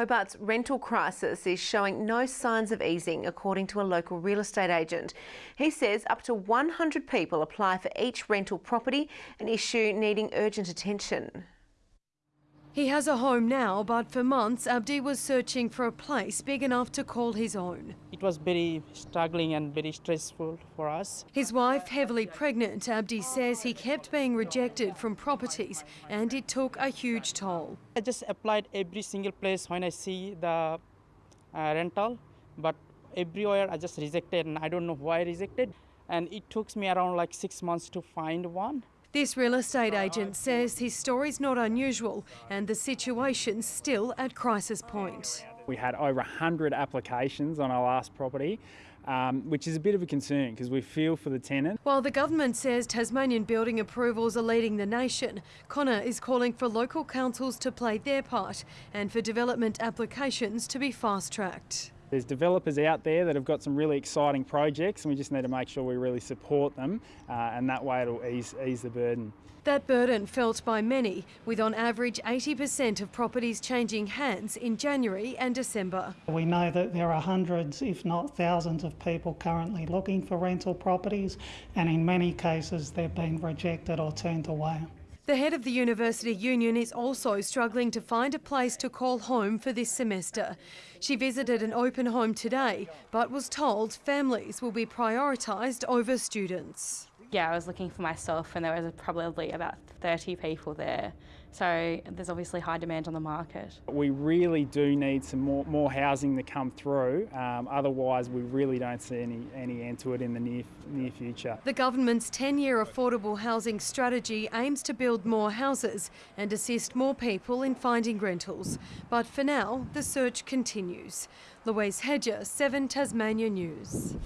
Hobart's rental crisis is showing no signs of easing, according to a local real estate agent. He says up to 100 people apply for each rental property, an issue needing urgent attention. He has a home now, but for months Abdi was searching for a place big enough to call his own. It was very struggling and very stressful for us. His wife, heavily pregnant, Abdi says he kept being rejected from properties and it took a huge toll. I just applied every single place when I see the uh, rental, but everywhere I just rejected and I don't know why I rejected. And it took me around like six months to find one. This real estate agent says his story's not unusual and the situation's still at crisis point. We had over 100 applications on our last property, um, which is a bit of a concern because we feel for the tenant. While the government says Tasmanian building approvals are leading the nation, Connor is calling for local councils to play their part and for development applications to be fast-tracked. There's developers out there that have got some really exciting projects and we just need to make sure we really support them uh, and that way it'll ease, ease the burden. That burden felt by many, with on average 80% of properties changing hands in January and December. We know that there are hundreds, if not thousands, of people currently looking for rental properties, and in many cases they've been rejected or turned away. The head of the University Union is also struggling to find a place to call home for this semester. She visited an open home today, but was told families will be prioritised over students. Yeah, I was looking for myself and there was probably about 30 people there. So there's obviously high demand on the market. We really do need some more, more housing to come through. Um, otherwise, we really don't see any, any end to it in the near, near future. The government's 10-year affordable housing strategy aims to build more houses and assist more people in finding rentals. But for now, the search continues. Louise Hedger, 7 Tasmania News.